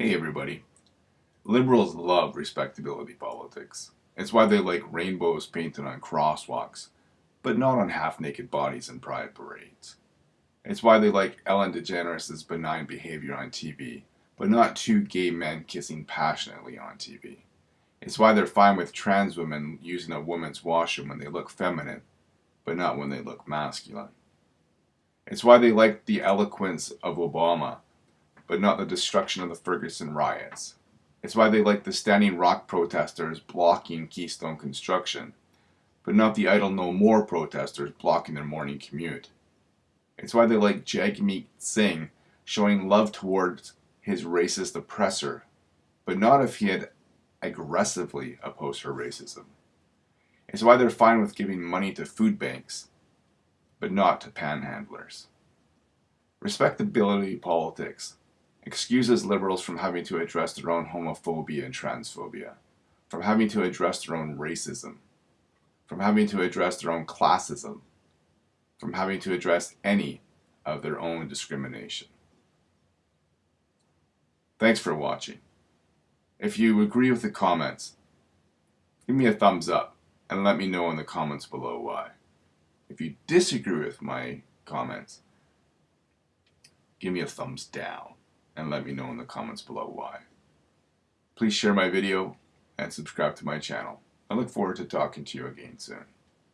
Hey everybody. Liberals love respectability politics. It's why they like rainbows painted on crosswalks, but not on half-naked bodies in pride parades. It's why they like Ellen DeGeneres' benign behavior on TV, but not two gay men kissing passionately on TV. It's why they're fine with trans women using a woman's washroom when they look feminine, but not when they look masculine. It's why they like the eloquence of Obama, but not the destruction of the Ferguson riots. It's why they like the Standing Rock protesters blocking Keystone construction, but not the Idle No More protesters blocking their morning commute. It's why they like Jagmeet Singh showing love towards his racist oppressor, but not if he had aggressively opposed her racism. It's why they're fine with giving money to food banks, but not to panhandlers. Respectability politics excuses liberals from having to address their own homophobia and transphobia, from having to address their own racism, from having to address their own classism, from having to address any of their own discrimination. Thanks for watching. If you agree with the comments, give me a thumbs up and let me know in the comments below why. If you disagree with my comments, give me a thumbs down and let me know in the comments below why. Please share my video and subscribe to my channel. I look forward to talking to you again soon.